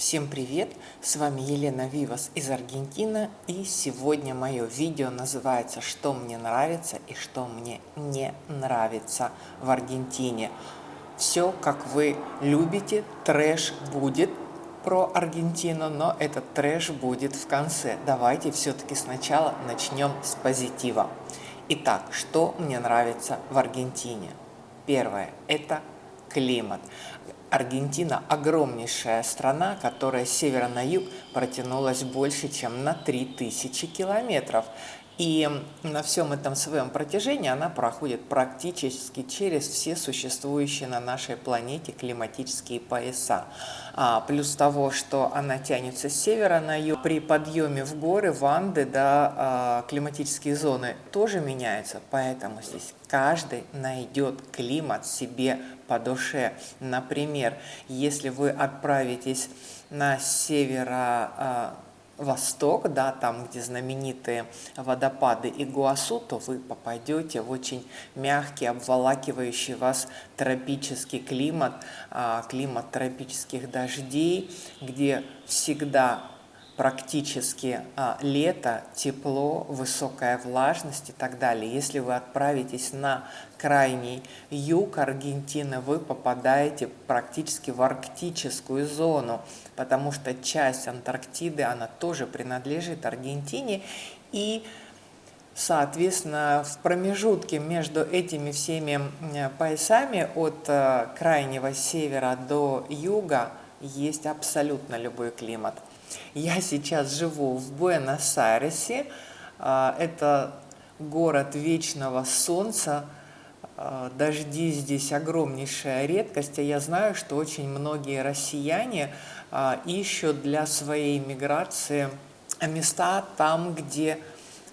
Всем привет! С вами Елена Вивас из Аргентины и сегодня мое видео называется «Что мне нравится и что мне не нравится в Аргентине». Все, как вы любите, трэш будет про Аргентину, но этот трэш будет в конце. Давайте все-таки сначала начнем с позитива. Итак, что мне нравится в Аргентине? Первое – это климат. Аргентина – огромнейшая страна, которая с севера на юг протянулась больше, чем на 3000 километров. И на всем этом своем протяжении она проходит практически через все существующие на нашей планете климатические пояса. А, плюс того, что она тянется с севера на юг, при подъеме в горы, в Анды, да, а, климатические зоны тоже меняются, поэтому здесь каждый найдет климат себе по душе. Например, если вы отправитесь на северо а, восток, да, там, где знаменитые водопады Игуасу, то вы попадете в очень мягкий, обволакивающий вас тропический климат, а, климат тропических дождей, где всегда практически а, лето, тепло, высокая влажность и так далее. Если вы отправитесь на крайний юг Аргентины, вы попадаете практически в арктическую зону, потому что часть Антарктиды, она тоже принадлежит Аргентине. И, соответственно, в промежутке между этими всеми поясами от э, крайнего севера до юга есть абсолютно любой климат – я сейчас живу в Буэнос-Айресе. А, это город вечного солнца. А, дожди здесь огромнейшая редкость. А я знаю, что очень многие россияне а, ищут для своей миграции места там, где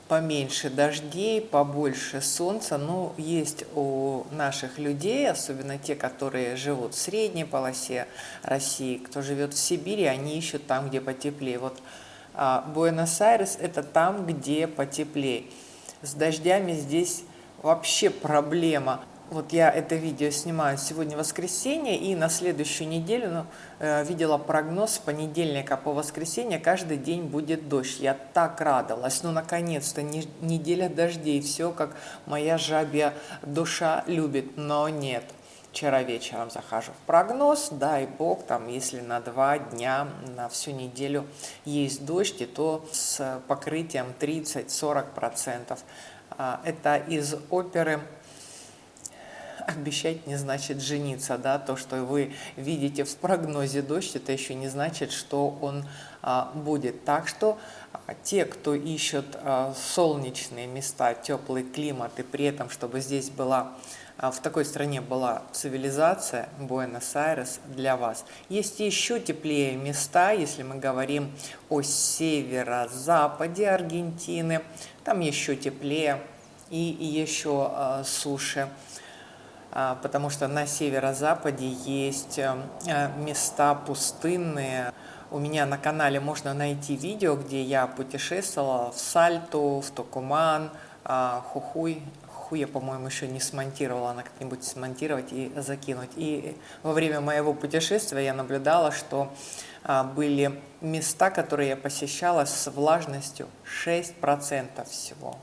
поменьше дождей, побольше солнца. Ну, есть у наших людей, особенно те, которые живут в средней полосе России, кто живет в Сибири, они ищут там, где потеплее. Вот а, Буэнос-Айрес – это там, где потеплее. С дождями здесь вообще проблема. Вот я это видео снимаю сегодня воскресенье, и на следующую неделю ну, э, видела прогноз с понедельника по воскресенье, каждый день будет дождь. Я так радовалась, ну наконец-то не, неделя дождей, все как моя жабья душа любит, но нет. Вчера вечером захожу в прогноз, дай бог, там, если на два дня, на всю неделю есть дождь, и то с покрытием 30-40%. А, это из оперы обещать не значит жениться, да, то, что вы видите в прогнозе дождь, это еще не значит, что он а, будет. Так что а, те, кто ищет а, солнечные места, теплый климат, и при этом, чтобы здесь была а, в такой стране была цивилизация, Буэнос-Айрес для вас. Есть еще теплее места, если мы говорим о северо-западе Аргентины, там еще теплее и еще э, суше. А, потому что на северо-западе есть э, э, места пустынные. У меня на канале можно найти видео, где я путешествовала в Сальту, в Токуман, а, Хухуй. Хухуй я, по-моему, еще не смонтировала, надо как-нибудь смонтировать и закинуть. И во время моего путешествия я наблюдала, что а, были места, которые я посещала с влажностью 6% всего.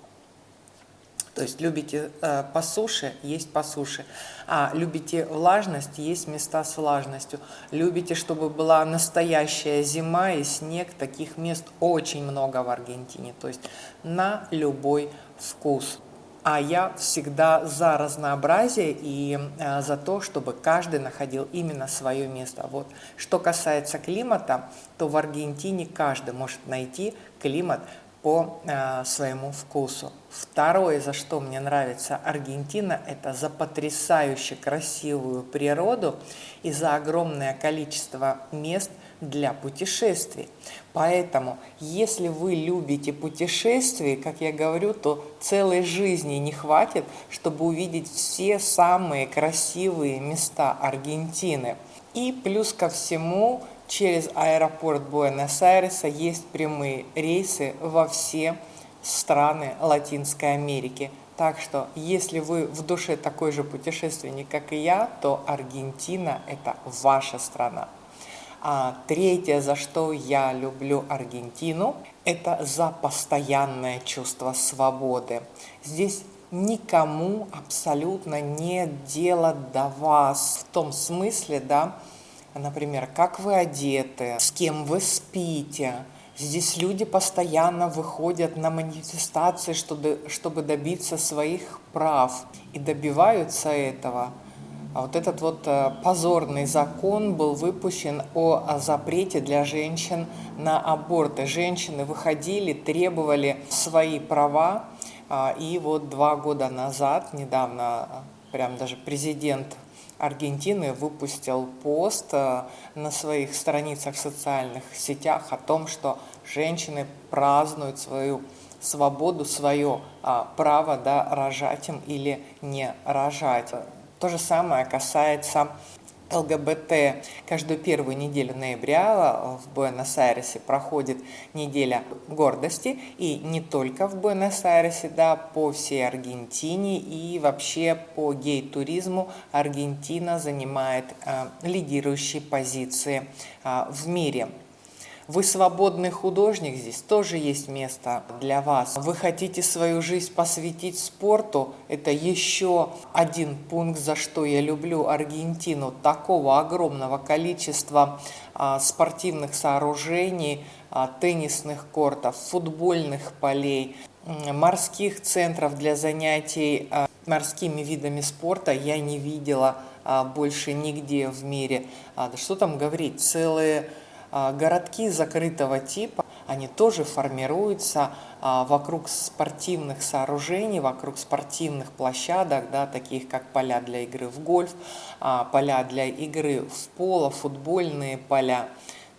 То есть любите э, по суше, есть по суше. А любите влажность, есть места с влажностью. Любите, чтобы была настоящая зима и снег, таких мест очень много в Аргентине. То есть на любой вкус. А я всегда за разнообразие и э, за то, чтобы каждый находил именно свое место. Вот. Что касается климата, то в Аргентине каждый может найти климат, по э, своему вкусу. Второе, за что мне нравится Аргентина, это за потрясающе красивую природу и за огромное количество мест для путешествий. Поэтому, если вы любите путешествия, как я говорю, то целой жизни не хватит, чтобы увидеть все самые красивые места Аргентины. И плюс ко всему, через аэропорт Буэнос-Айреса есть прямые рейсы во все страны Латинской Америки. Так что, если вы в душе такой же путешественник, как и я, то Аргентина – это ваша страна. А третье, за что я люблю Аргентину, это за постоянное чувство свободы. Здесь никому абсолютно нет дела до вас в том смысле, да, например, как вы одеты, с кем вы спите. Здесь люди постоянно выходят на манифестации, чтобы, чтобы добиться своих прав и добиваются этого. А вот этот вот э, позорный закон был выпущен о запрете для женщин на аборты. Женщины выходили, требовали свои права, а, и вот два года назад, недавно, прям даже президент Аргентины выпустил пост э, на своих страницах в социальных сетях о том, что женщины празднуют свою свободу, свое а, право да, рожать им или не рожать. То же самое касается ЛГБТ каждую первую неделю ноября в Буэнос-Айресе проходит неделя гордости, и не только в Буэнос-Айресе, да, по всей Аргентине и вообще по гей-туризму Аргентина занимает э, лидирующие позиции э, в мире. Вы свободный художник, здесь тоже есть место для вас. Вы хотите свою жизнь посвятить спорту, это еще один пункт, за что я люблю Аргентину. Такого огромного количества а, спортивных сооружений, а, теннисных кортов, футбольных полей, морских центров для занятий а, морскими видами спорта я не видела больше нигде в мире. Да что там говорить, целые городки закрытого типа, они тоже формируются а, вокруг спортивных сооружений, вокруг спортивных площадок, да, таких как поля для игры в гольф, а, поля для игры в поло, футбольные поля.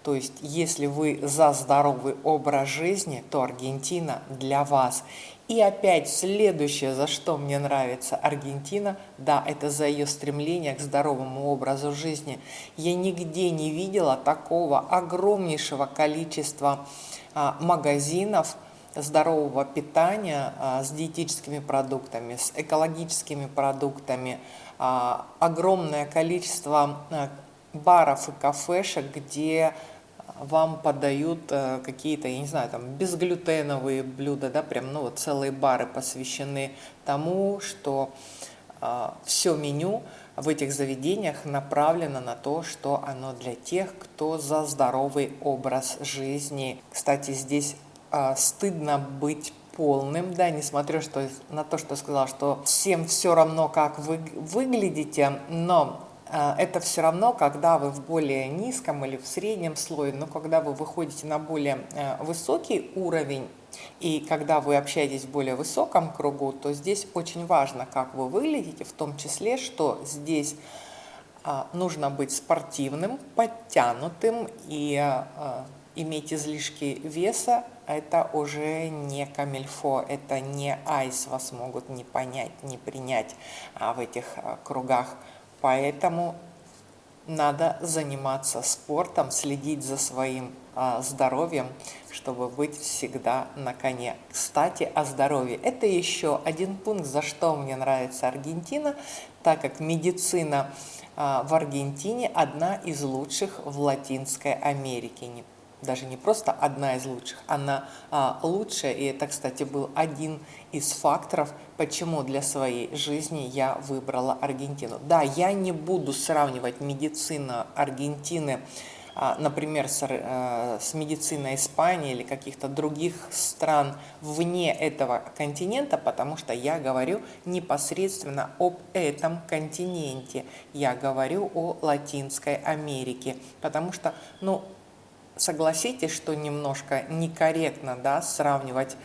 То есть, если вы за здоровый образ жизни, то Аргентина для вас. И опять следующее, за что мне нравится Аргентина, да, это за ее стремление к здоровому образу жизни. Я нигде не видела такого огромнейшего количества а, магазинов, здорового питания а, с диетическими продуктами, с экологическими продуктами, а, огромное количество а, баров и кафешек, где вам подают э, какие-то, я не знаю, там безглютеновые блюда, да, прям, ну вот целые бары посвящены тому, что э, все меню в этих заведениях направлено на то, что оно для тех, кто за здоровый образ жизни. Кстати, здесь э, стыдно быть полным, да, несмотря что, на то, что сказала, что всем все равно, как вы выглядите, но а, это все равно, когда вы в более низком или в среднем слое, но когда вы выходите на более э, высокий уровень, и когда вы общаетесь в более высоком кругу, то здесь очень важно, как вы выглядите, в том числе, что здесь а, нужно быть спортивным, подтянутым и а, иметь излишки веса, это уже не камильфо, это не айс, вас могут не понять, не принять в этих кругах Поэтому надо заниматься спортом, следить за своим а, здоровьем, чтобы быть всегда на коне. Кстати, о здоровье. Это еще один пункт, за что мне нравится Аргентина, так как медицина а, в Аргентине одна из лучших в Латинской Америке даже не просто одна из лучших, она а, лучшая, и это, кстати, был один из факторов, почему для своей жизни я выбрала Аргентину. Да, я не буду сравнивать медицину Аргентины, а, например, с, а, с медициной Испании или каких-то других стран вне этого континента, потому что я говорю непосредственно об этом континенте. Я говорю о Латинской Америке, потому что, ну, согласитесь, что немножко некорректно да, сравнивать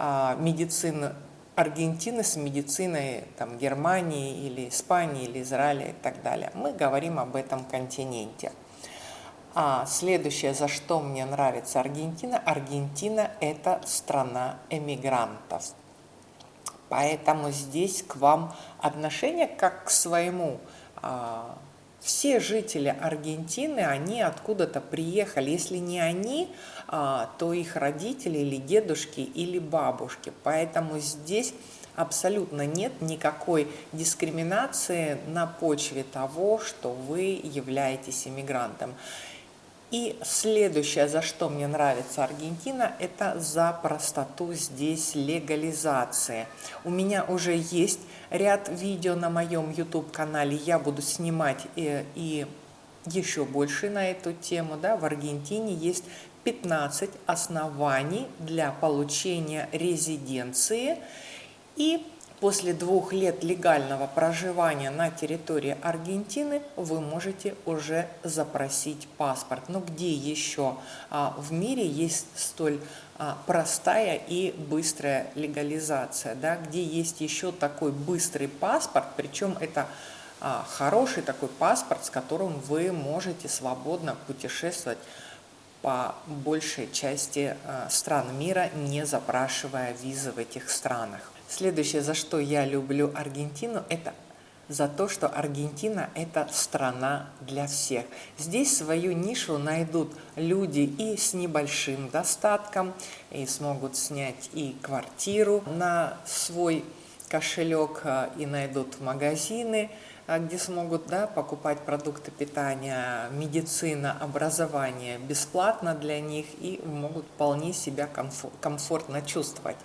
а, медицину Аргентины с медициной там, Германии или Испании или Израиля и так далее. Мы говорим об этом континенте. А следующее, за что мне нравится Аргентина, Аргентина – это страна эмигрантов. Поэтому здесь к вам отношение как к своему а, все жители Аргентины, они откуда-то приехали. Если не они, то их родители или дедушки или бабушки. Поэтому здесь абсолютно нет никакой дискриминации на почве того, что вы являетесь иммигрантом. И следующее, за что мне нравится Аргентина, это за простоту здесь легализации. У меня уже есть ряд видео на моем YouTube-канале, я буду снимать и, э, и еще больше на эту тему. Да? В Аргентине есть 15 оснований для получения резиденции и После двух лет легального проживания на территории Аргентины вы можете уже запросить паспорт. Но где еще а, в мире есть столь а, простая и быстрая легализация? Да? Где есть еще такой быстрый паспорт, причем это а, хороший такой паспорт, с которым вы можете свободно путешествовать по большей части стран мира, не запрашивая визы в этих странах. Следующее, за что я люблю Аргентину, это за то, что Аргентина – это страна для всех. Здесь свою нишу найдут люди и с небольшим достатком, и смогут снять и квартиру на свой кошелек, а, и найдут магазины, а, где смогут да, покупать продукты питания, медицина, образование бесплатно для них и могут вполне себя комфортно чувствовать.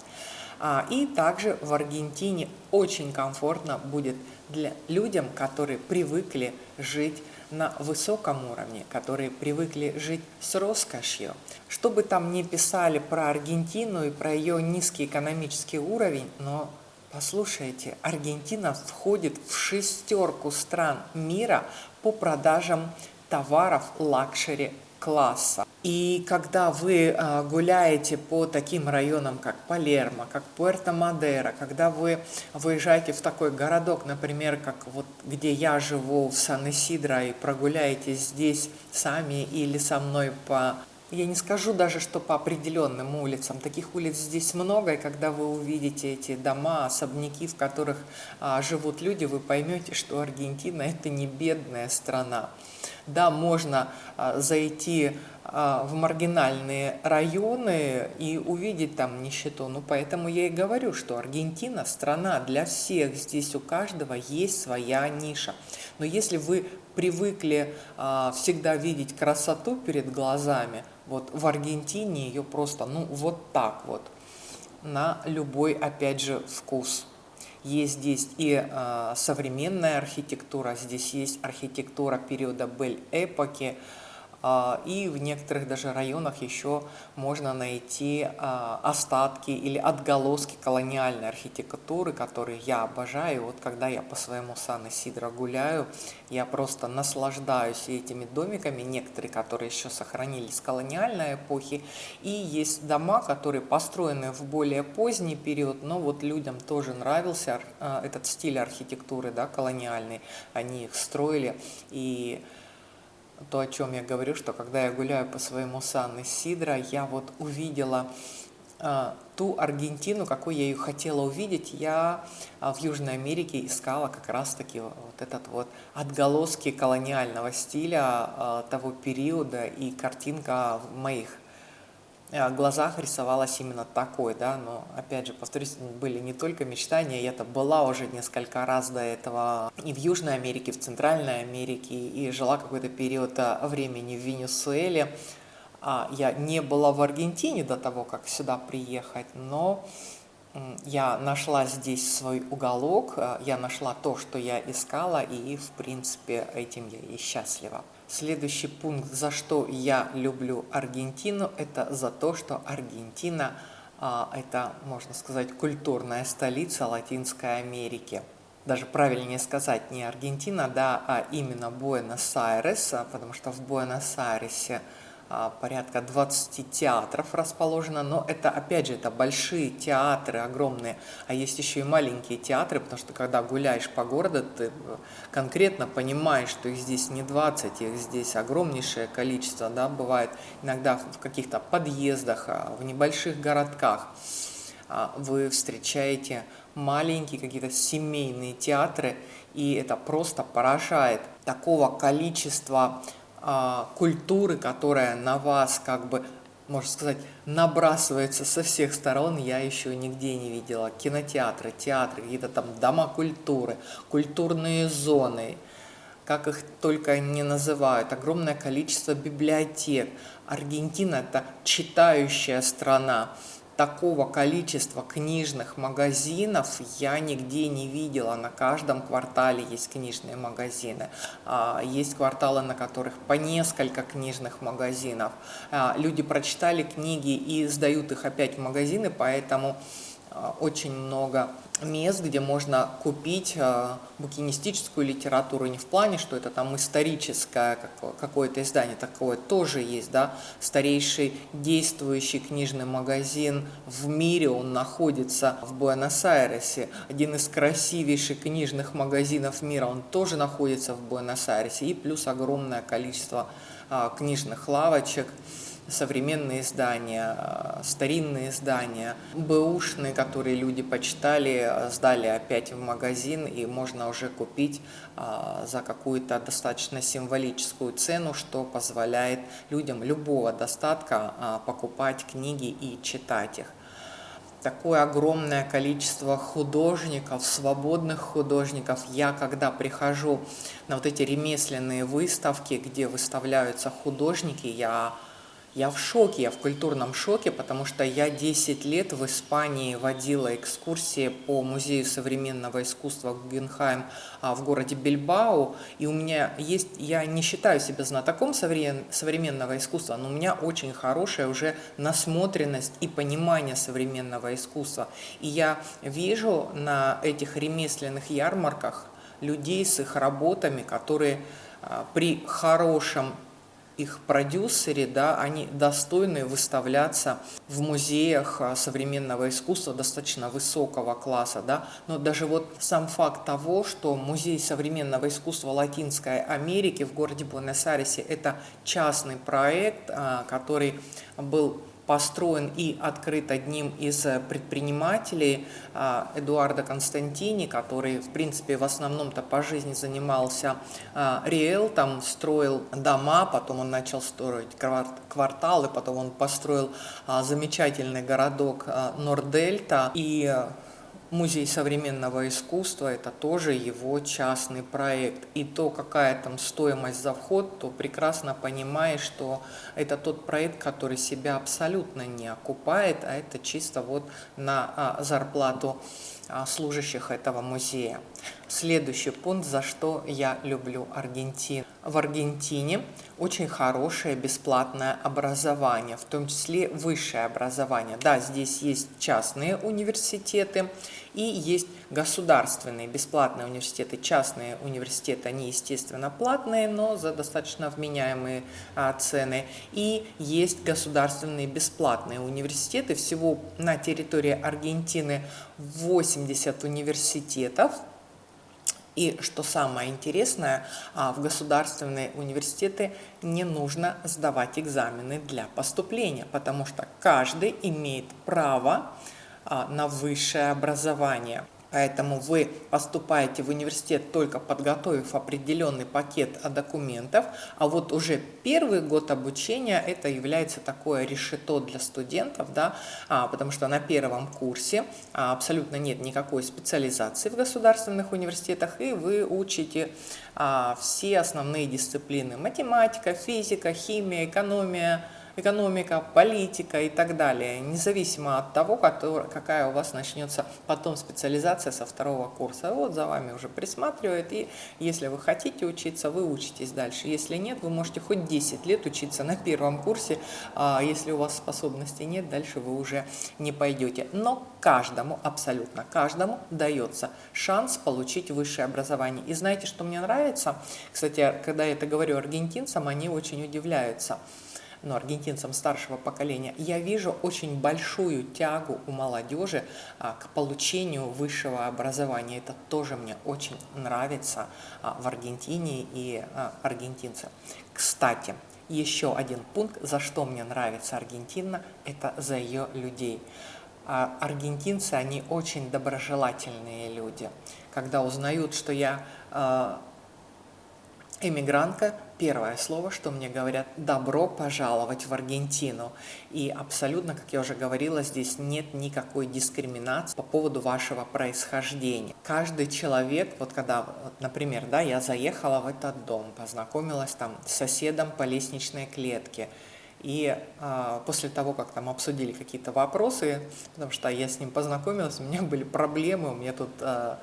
А, и также в Аргентине очень комфортно будет для людям, которые привыкли жить на высоком уровне, которые привыкли жить с роскошью. Что бы там ни писали про Аргентину и про ее низкий экономический уровень, но послушайте, Аргентина входит в шестерку стран мира по продажам товаров luxury класса. И когда вы а, гуляете по таким районам, как Палермо, как Пуэрто-Мадеро, когда вы выезжаете в такой городок, например, как вот где я живу, в Сан-Исидро, и прогуляетесь здесь сами или со мной по я не скажу даже, что по определенным улицам. Таких улиц здесь много, и когда вы увидите эти дома, особняки, в которых а, живут люди, вы поймете, что Аргентина – это не бедная страна. Да, можно а, зайти а, в маргинальные районы и увидеть там нищету. Ну, поэтому я и говорю, что Аргентина – страна для всех. Здесь у каждого есть своя ниша. Но если вы привыкли а, всегда видеть красоту перед глазами, вот в Аргентине ее просто, ну, вот так вот, на любой, опять же, вкус. Есть здесь и э, современная архитектура, здесь есть архитектура периода Бель-эпохи, а, и в некоторых даже районах еще можно найти а, остатки или отголоски колониальной архитектуры, которые я обожаю. Вот когда я по своему Сан-Исидро гуляю, я просто наслаждаюсь этими домиками, некоторые, которые еще сохранились с колониальной эпохи, и есть дома, которые построены в более поздний период, но вот людям тоже нравился а, этот стиль архитектуры да, колониальный, они их строили, и то, о чем я говорю, что когда я гуляю по своему Сан-Исидро, я вот увидела э, ту Аргентину, какой я ее хотела увидеть, я э, в Южной Америке искала как раз-таки вот этот вот отголоски колониального стиля э, того периода и картинка в моих глазах рисовалась именно такой, да, но, опять же, повторюсь, были не только мечтания, я-то была уже несколько раз до этого и в Южной Америке, в Центральной Америке, и жила какой-то период э, времени в Венесуэле. А Я не была в Аргентине до того, как сюда приехать, но я нашла здесь свой уголок, э, я нашла то, что я искала, и, в принципе, этим я и счастлива. Следующий пункт, за что я люблю Аргентину, это за то, что Аргентина а, это, можно сказать, культурная столица Латинской Америки. Даже правильнее сказать не Аргентина, да, а именно Буэнос-Айрес, потому что в Буэнос-Айресе порядка 20 театров расположено, но это, опять же, это большие театры, огромные, а есть еще и маленькие театры, потому что когда гуляешь по городу, ты конкретно понимаешь, что их здесь не 20, их здесь огромнейшее количество, да, бывает иногда в каких-то подъездах, а, в небольших городках. А, вы встречаете маленькие какие-то семейные театры, и это просто поражает. Такого количества а, культуры, которая на вас как бы, можно сказать, набрасывается со всех сторон, я еще нигде не видела. Кинотеатры, театры, какие-то там дома культуры, культурные зоны. как их только не называют, огромное количество библиотек. Аргентина – это читающая страна такого количества книжных магазинов я нигде не видела. На каждом квартале есть книжные магазины. А, есть кварталы, на которых по несколько книжных магазинов. А, люди прочитали книги и сдают их опять в магазины, поэтому очень много мест, где можно купить а, букинистическую литературу не в плане, что это там историческое какое-то издание, такое тоже есть, да, старейший действующий книжный магазин в мире, он находится в Буэнос-Айресе, один из красивейших книжных магазинов мира, он тоже находится в Буэнос-Айресе, и плюс огромное количество а, книжных лавочек, современные издания, э, старинные издания, бэушные, которые люди почитали, сдали опять в магазин, и можно уже купить э, за какую-то достаточно символическую цену, что позволяет людям любого достатка покупать книги и читать их такое огромное количество художников, свободных художников. Я, когда прихожу на вот эти ремесленные выставки, где выставляются художники, я я в шоке, я в культурном шоке, потому что я 10 лет в Испании водила экскурсии по Музею современного искусства Гугенхайм а, в городе Бильбао, и у меня есть, я не считаю себя знатоком современного искусства, но у меня очень хорошая уже насмотренность и понимание современного искусства. И я вижу на этих ремесленных ярмарках людей с их работами, которые а, при хорошем их продюсеры, да, они достойны выставляться в музеях а, современного искусства достаточно высокого класса, да, но даже вот сам факт того, что Музей современного искусства Латинской Америки в городе Буэнос-Айресе – это частный проект, а, который был построен и открыт одним из э, предпринимателей а, Эдуарда Константини, который, в принципе, в основном-то по жизни занимался а, риэлтом, строил дома, потом он начал строить кварталы, потом он построил а, замечательный городок Нордельта, и Музей современного искусства – это тоже его частный проект. И то, какая там стоимость за вход, то прекрасно понимаешь, что это тот проект, который себя абсолютно не окупает, а это чисто вот на а, зарплату а, служащих этого музея. Следующий пункт, за что я люблю Аргентину. В Аргентине очень хорошее бесплатное образование, в том числе высшее образование. Да, здесь есть частные университеты и есть государственные бесплатные университеты. Частные университеты, они, естественно, платные, но за достаточно вменяемые а, цены. И есть государственные бесплатные университеты. Всего на территории Аргентины 80 университетов, и что самое интересное, а, в государственные университеты не нужно сдавать экзамены для поступления, потому что каждый имеет право а, на высшее образование. Поэтому вы поступаете в университет только подготовив определенный пакет документов, а вот уже первый год обучения это является такое решето для студентов, да, а, потому что на первом курсе а, абсолютно нет никакой специализации в государственных университетах, и вы учите а, все основные дисциплины – математика, физика, химия, экономия, экономика, политика и так далее, независимо от того, какая у вас начнется потом специализация со второго курса. Вот за вами уже присматривает, и если вы хотите учиться, вы учитесь дальше. Если нет, вы можете хоть 10 лет учиться на первом курсе, а если у вас способностей нет, дальше вы уже не пойдете. Но каждому, абсолютно каждому дается шанс получить высшее образование. И знаете, что мне нравится? Кстати, когда я это говорю аргентинцам, они очень удивляются ну, аргентинцам старшего поколения, я вижу очень большую тягу у молодежи а, к получению высшего образования. Это тоже мне очень нравится а, в Аргентине и а, аргентинцы. Кстати, еще один пункт, за что мне нравится Аргентина, это за ее людей. А аргентинцы, они очень доброжелательные люди. Когда узнают, что я э, эмигрантка, первое слово, что мне говорят «добро пожаловать в Аргентину». И абсолютно, как я уже говорила, здесь нет никакой дискриминации по поводу вашего происхождения. Каждый человек, вот когда, вот, например, да, я заехала в этот дом, познакомилась там с соседом по лестничной клетке, и а, после того, как там обсудили какие-то вопросы, потому что я с ним познакомилась, у меня были проблемы, у меня тут а,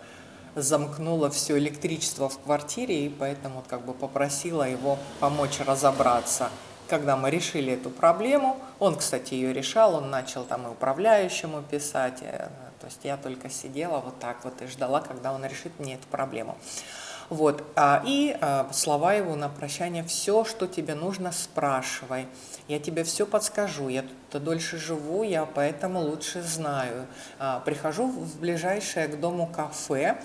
замкнуло все электричество в квартире, и поэтому как бы попросила его помочь разобраться. Когда мы решили эту проблему, он, кстати, ее решал, он начал там и управляющему писать, э, то есть я только сидела вот так вот и ждала, когда он решит мне эту проблему. Вот, а, и а, слова его на прощание, все, что тебе нужно, спрашивай. Я тебе все подскажу, я тут дольше живу, я поэтому лучше знаю. А, прихожу в ближайшее к дому кафе,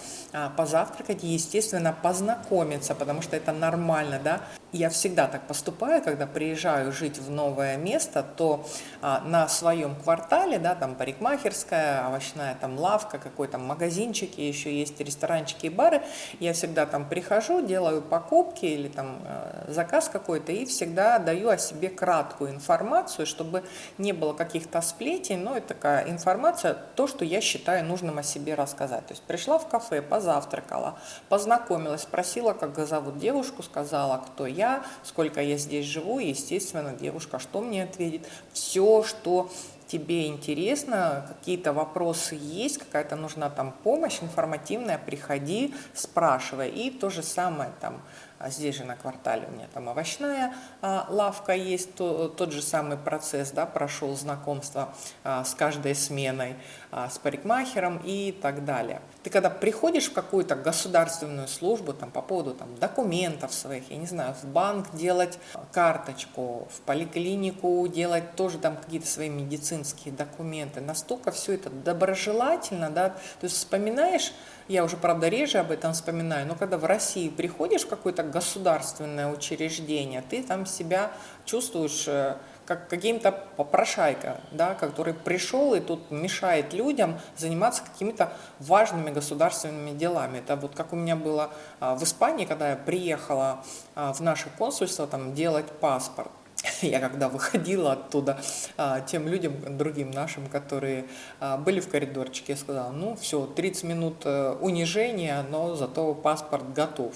позавтракать и, естественно, познакомиться, потому что это нормально, да. Я всегда так поступаю, когда приезжаю жить в новое место, то на своем квартале, да, там парикмахерская, овощная там лавка, какой-то магазинчик, еще есть ресторанчики и бары, я всегда там прихожу, делаю покупки или там э, заказ какой-то и всегда даю о себе краткую информацию, чтобы не было каких-то сплетен, но это такая информация, то, что я считаю нужным о себе рассказать. То есть пришла в кафе, позавтракала, познакомилась, спросила, как зовут девушку, сказала, кто я, сколько я здесь живу, и, естественно, девушка что мне ответит? Все, что тебе интересно, какие-то вопросы есть, какая-то нужна там помощь информативная, приходи, спрашивай. И то же самое там здесь же на квартале у меня там овощная а, лавка есть, то, тот же самый процесс, да, прошел знакомство а, с каждой сменой, а, с парикмахером и так далее. Ты когда приходишь в какую-то государственную службу там, по поводу там, документов своих, я не знаю, в банк делать карточку, в поликлинику делать тоже там какие-то свои медицинские документы, настолько все это доброжелательно, да, то есть вспоминаешь я уже, правда, реже об этом вспоминаю, но когда в России приходишь в какое-то государственное учреждение, ты там себя чувствуешь э, как каким-то попрошайка, да, который пришел и тут мешает людям заниматься какими-то важными государственными делами. Это вот как у меня было а, в Испании, когда я приехала а, в наше консульство там делать паспорт. я когда выходила оттуда, а, тем людям, другим нашим, которые а, были в коридорчике, я сказала, ну все, 30 минут э, унижения, но зато паспорт готов.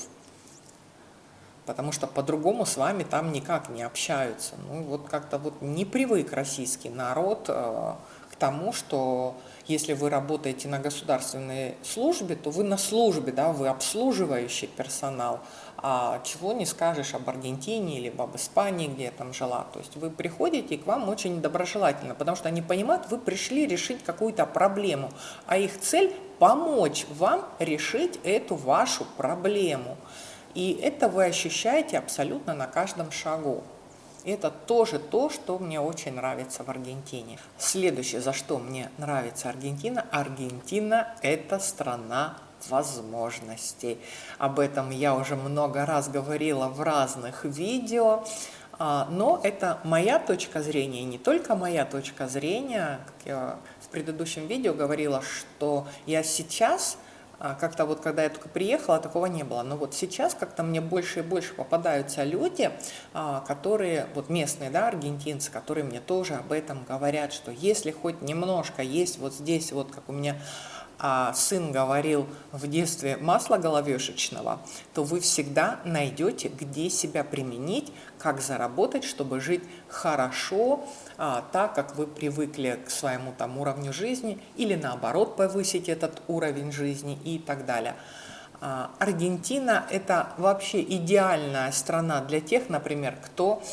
Потому что по-другому с вами там никак не общаются. Ну вот как-то вот не привык российский народ к тому, что если вы работаете на государственной службе, то вы на службе, да, вы обслуживающий персонал, а чего не скажешь об Аргентине или об Испании, где я там жила. То есть вы приходите, и к вам очень доброжелательно, потому что они понимают, вы пришли решить какую-то проблему, а их цель – помочь вам решить эту вашу проблему. И это вы ощущаете абсолютно на каждом шагу. Это тоже то, что мне очень нравится в Аргентине. Следующее, за что мне нравится Аргентина. Аргентина – это страна возможностей. Об этом я уже много раз говорила в разных видео. А, но это моя точка зрения, не только моя точка зрения. Как я в предыдущем видео говорила, что я сейчас как-то вот когда я только приехала, такого не было. Но вот сейчас как-то мне больше и больше попадаются люди, а, которые, вот местные, да, аргентинцы, которые мне тоже об этом говорят, что если хоть немножко есть вот здесь, вот как у меня а сын говорил в детстве масла головешечного, то вы всегда найдете, где себя применить, как заработать, чтобы жить хорошо, а, так, как вы привыкли к своему там уровню жизни, или наоборот повысить этот уровень жизни и так далее. А, Аргентина – это вообще идеальная страна для тех, например, кто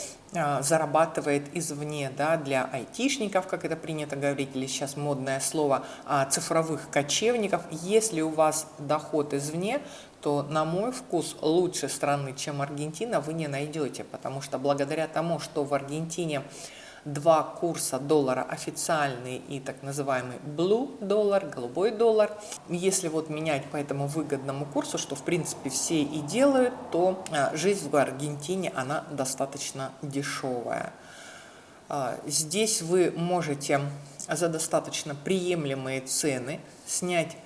зарабатывает извне, да, для айтишников, как это принято говорить, или сейчас модное слово, а, цифровых кочевников. Если у вас доход извне, то, на мой вкус, лучше страны, чем Аргентина, вы не найдете, потому что благодаря тому, что в Аргентине два курса доллара официальный и так называемый blue доллар, голубой доллар. Если вот менять по этому выгодному курсу, что в принципе все и делают, то а, жизнь в Аргентине, она достаточно дешевая. А, здесь вы можете за достаточно приемлемые цены снять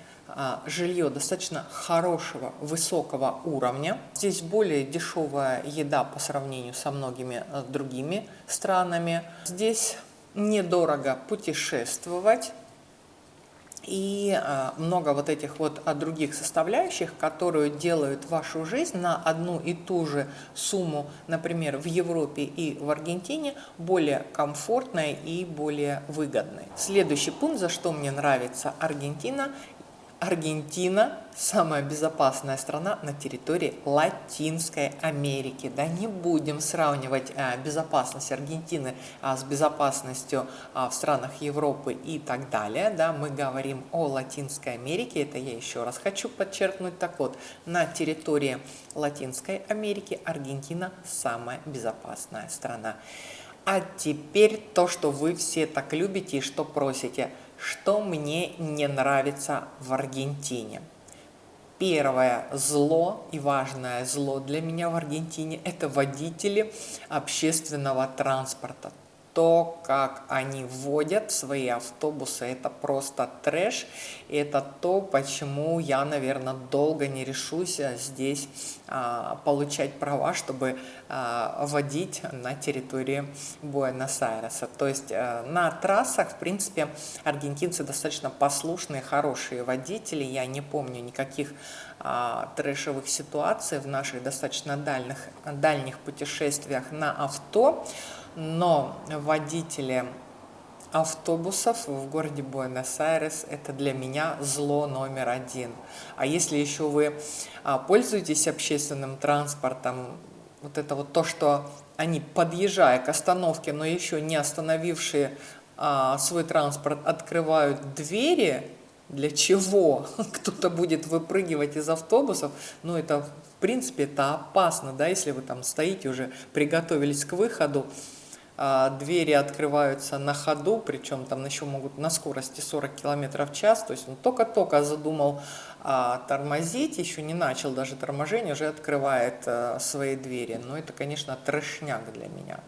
жилье достаточно хорошего, высокого уровня. Здесь более дешевая еда по сравнению со многими э, другими странами. Здесь недорого путешествовать и а, много вот этих вот а, других составляющих, которые делают вашу жизнь на одну и ту же сумму, например, в Европе и в Аргентине, более комфортной и более выгодной. Следующий пункт, за что мне нравится Аргентина, Аргентина – самая безопасная страна на территории Латинской Америки. Да не будем сравнивать а, безопасность Аргентины а, с безопасностью а, в странах Европы и так далее. Да, мы говорим о Латинской Америке, это я еще раз хочу подчеркнуть. Так вот, на территории Латинской Америки Аргентина – самая безопасная страна. А теперь то, что вы все так любите и что просите – что мне не нравится в Аргентине? Первое зло и важное зло для меня в Аргентине – это водители общественного транспорта то, как они вводят свои автобусы, это просто трэш. И это то, почему я, наверное, долго не решусь а, здесь а, получать права, чтобы а, водить на территории Буэнос-Айреса. То есть а, на трассах, в принципе, аргентинцы достаточно послушные, хорошие водители. Я не помню никаких а, трэшевых ситуаций в наших достаточно дальних, дальних путешествиях на авто но водители автобусов в городе Буэнос-Айрес – это для меня зло номер один. А если еще вы а, пользуетесь общественным транспортом, вот это вот то, что они, подъезжая к остановке, но еще не остановившие а, свой транспорт, открывают двери, для чего кто-то будет выпрыгивать из автобусов, ну это в принципе это опасно, да, если вы там стоите уже, приготовились к выходу, двери открываются на ходу, причем там еще могут на скорости 40 км в час, то есть он только-только задумал а, тормозить, еще не начал даже торможение, уже открывает а, свои двери. Но это, конечно, трешняк для меня.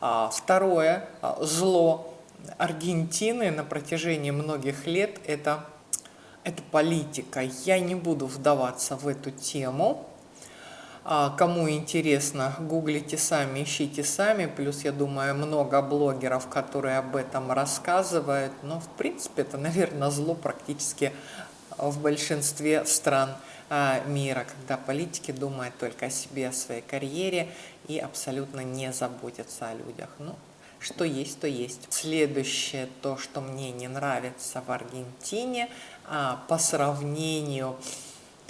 А, второе а, зло Аргентины на протяжении многих лет это, это политика. Я не буду вдаваться в эту тему, а кому интересно, гуглите сами, ищите сами. Плюс, я думаю, много блогеров, которые об этом рассказывают. Но, в принципе, это, наверное, зло практически в большинстве стран а, мира, когда политики думают только о себе, о своей карьере и абсолютно не заботятся о людях. Ну, что есть, то есть. Следующее, то, что мне не нравится в Аргентине, а, по сравнению с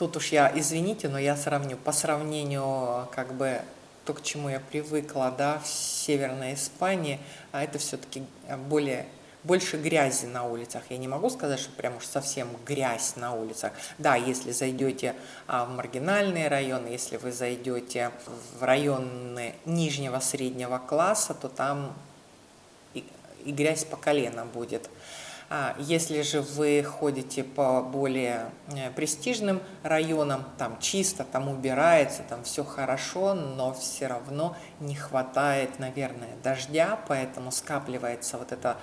Тут уж я, извините, но я сравню, по сравнению как бы то, к чему я привыкла, да, в Северной Испании, а это все-таки более больше грязи на улицах. Я не могу сказать, что прям уж совсем грязь на улицах. Да, если зайдете а, в маргинальные районы, если вы зайдете в районы нижнего среднего класса, то там и, и грязь по колено будет. А если же вы ходите по более э, престижным районам, там чисто, там убирается, там все хорошо, но все равно не хватает, наверное, дождя, поэтому скапливается вот эта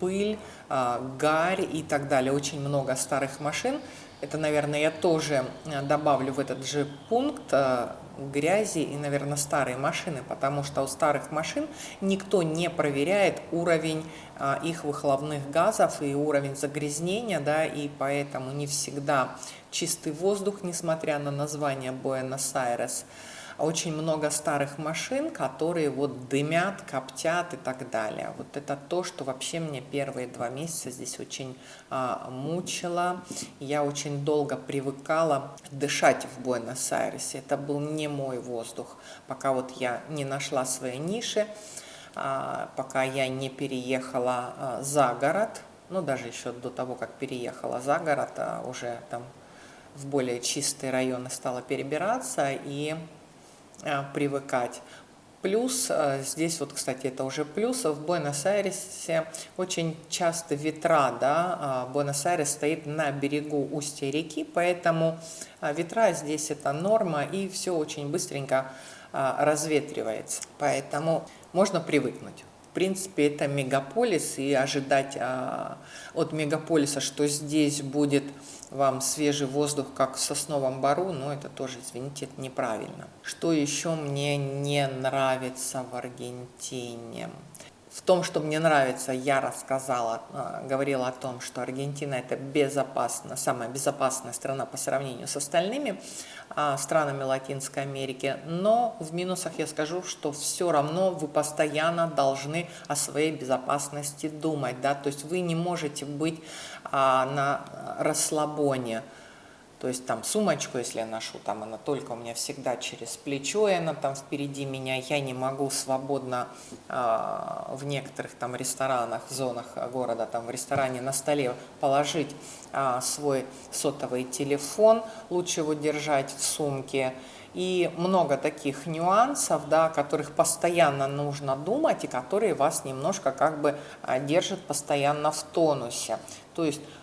пыль, а, гарь и так далее. Очень много старых машин. Это, наверное, я тоже э, добавлю в этот же пункт э, грязи и, наверное, старые машины, потому что у старых машин никто не проверяет уровень а, их выхлопных газов и уровень загрязнения, да, и поэтому не всегда чистый воздух, несмотря на название Буэнос-Айрес очень много старых машин, которые вот дымят, коптят и так далее. Вот это то, что вообще мне первые два месяца здесь очень а, мучило. Я очень долго привыкала дышать в Буэнос-Айресе. Это был не мой воздух, пока вот я не нашла свои ниши, а, пока я не переехала а, за город, ну даже еще до того, как переехала за город, а уже там в более чистые районы стала перебираться и привыкать. Плюс, э, здесь вот, кстати, это уже плюс, в Буэнос-Айресе очень часто ветра, да, а Буэнос-Айрес стоит на берегу устья реки, поэтому э, ветра здесь это норма, и все очень быстренько разветривается, поэтому можно привыкнуть принципе, это мегаполис, и ожидать а, от мегаполиса, что здесь будет вам свежий воздух, как в сосновом бару, но это тоже, извините, это неправильно. Что еще мне не нравится в Аргентине? В том, что мне нравится, я рассказала, а, говорила о том, что Аргентина это безопасно, самая безопасная страна по сравнению с остальными а, странами Латинской Америки. Но в минусах я скажу, что все равно вы постоянно должны о своей безопасности думать. Да? То есть вы не можете быть а, на расслабоне. То есть там сумочку, если я ношу, там она только у меня всегда через плечо, и она там впереди меня. Я не могу свободно э, в некоторых там ресторанах, зонах города, там в ресторане на столе положить э, свой сотовый телефон. Лучше его держать в сумке. И много таких нюансов, да, о которых постоянно нужно думать и которые вас немножко как бы держат постоянно в тонусе. То есть а,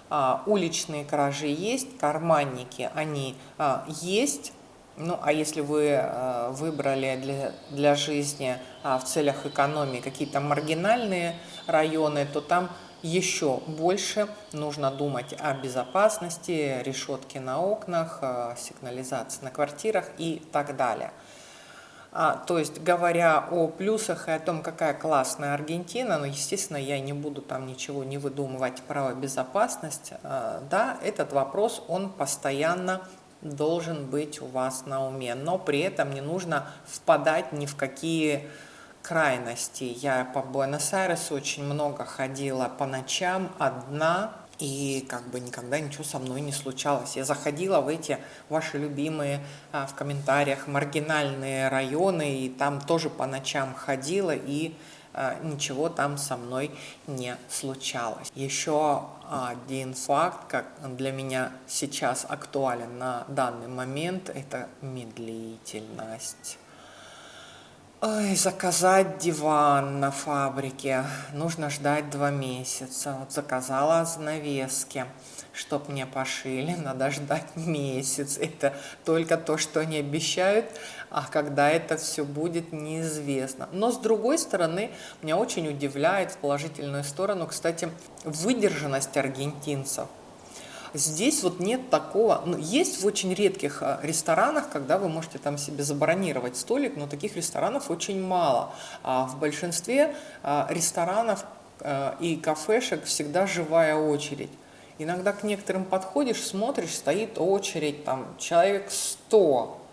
уличные кражи есть, карманники, они а, есть. Ну, а если вы а, выбрали для, для жизни а, в целях экономии какие-то маргинальные районы, то там еще больше нужно думать о безопасности, решетки на окнах, а, сигнализации на квартирах и так далее. А, то есть, говоря о плюсах и о том, какая классная Аргентина, ну, естественно, я не буду там ничего не выдумывать про безопасность, а, да, этот вопрос, он постоянно должен быть у вас на уме, но при этом не нужно впадать ни в какие крайности. Я по Буэнос-Айресу очень много ходила по ночам одна, и как бы никогда ничего со мной не случалось. Я заходила в эти ваши любимые а, в комментариях маргинальные районы, и там тоже по ночам ходила, и а, ничего там со мной не случалось. Еще один факт, как для меня сейчас актуален на данный момент, это медлительность. Ой, заказать диван на фабрике. Нужно ждать два месяца. Вот заказала занавески, чтоб мне пошили. Надо ждать месяц. Это только то, что они обещают. А когда это все будет, неизвестно. Но с другой стороны, меня очень удивляет в положительную сторону, кстати, выдержанность аргентинцев. Здесь вот нет такого, ну, есть в очень редких а, ресторанах, когда вы можете там себе забронировать столик, но таких ресторанов очень мало. А в большинстве а, ресторанов а, и кафешек всегда живая очередь. Иногда к некоторым подходишь, смотришь, стоит очередь, там человек 100.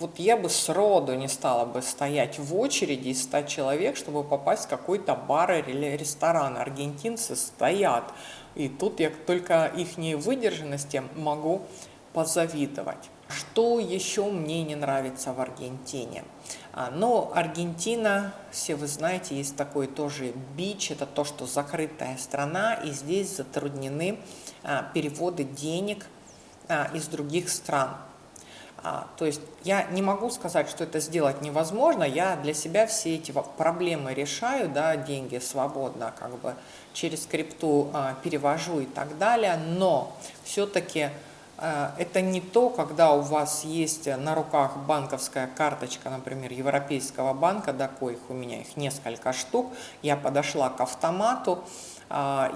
Вот я бы сроду не стала бы стоять в очереди из 100 человек, чтобы попасть в какой-то бар или ресторан. Аргентинцы стоят и тут я только их выдержанности могу позавидовать. Что еще мне не нравится в Аргентине? А, ну, Аргентина, все вы знаете, есть такой тоже бич, это то, что закрытая страна, и здесь затруднены а, переводы денег а, из других стран. А, то есть я не могу сказать, что это сделать невозможно, я для себя все эти проблемы решаю, да, деньги свободно как бы через крипту а, перевожу и так далее, но все-таки а, это не то, когда у вас есть на руках банковская карточка, например, Европейского банка, да, коих у меня их несколько штук, я подошла к автомату,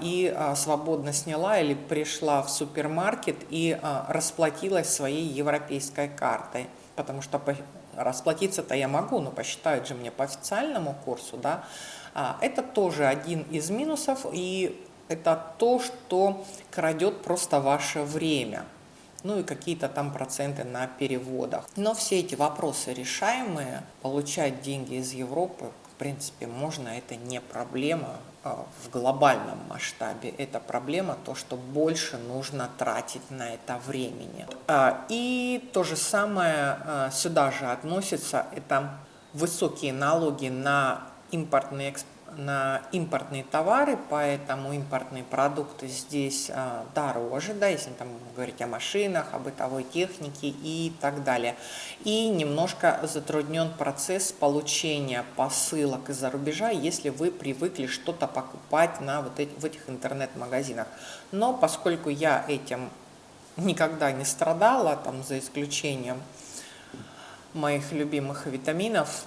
и а, свободно сняла или пришла в супермаркет и а, расплатилась своей европейской картой. Потому что расплатиться-то я могу, но посчитают же мне по официальному курсу. Да? Это тоже один из минусов, и это то, что крадет просто ваше время ну и какие-то там проценты на переводах. Но все эти вопросы решаемые, получать деньги из Европы, принципе, можно, это не проблема. А, в глобальном масштабе это проблема, то, что больше нужно тратить на это времени. А, и то же самое а, сюда же относится, это высокие налоги на импортный экспорт на импортные товары, поэтому импортные продукты здесь а, дороже, да, если там говорить о машинах, о бытовой технике и так далее. И немножко затруднен процесс получения посылок из-за рубежа, если вы привыкли что-то покупать на вот эти, в этих интернет-магазинах. Но поскольку я этим никогда не страдала, там за исключением моих любимых витаминов,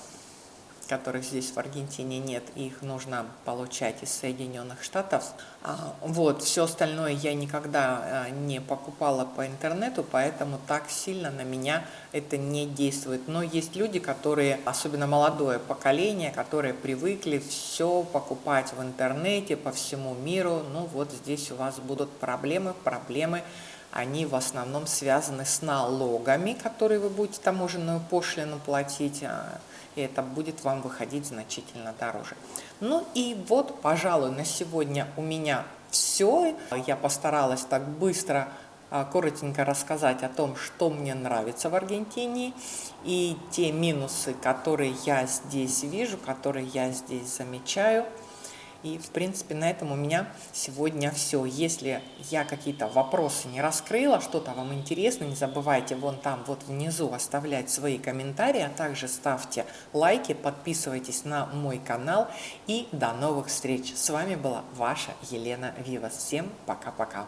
которых здесь в Аргентине нет, их нужно получать из Соединенных Штатов. А, вот, все остальное я никогда а, не покупала по интернету, поэтому так сильно на меня это не действует. Но есть люди, которые, особенно молодое поколение, которые привыкли все покупать в интернете по всему миру. Ну вот здесь у вас будут проблемы, проблемы они в основном связаны с налогами, которые вы будете таможенную пошлину платить, а, и это будет вам выходить значительно дороже. Ну и вот, пожалуй, на сегодня у меня все. Я постаралась так быстро, а, коротенько рассказать о том, что мне нравится в Аргентине, и те минусы, которые я здесь вижу, которые я здесь замечаю – и, в принципе, на этом у меня сегодня все. Если я какие-то вопросы не раскрыла, что-то вам интересно, не забывайте вон там, вот внизу оставлять свои комментарии, а также ставьте лайки, подписывайтесь на мой канал. И до новых встреч. С вами была ваша Елена Вивас. Всем пока-пока.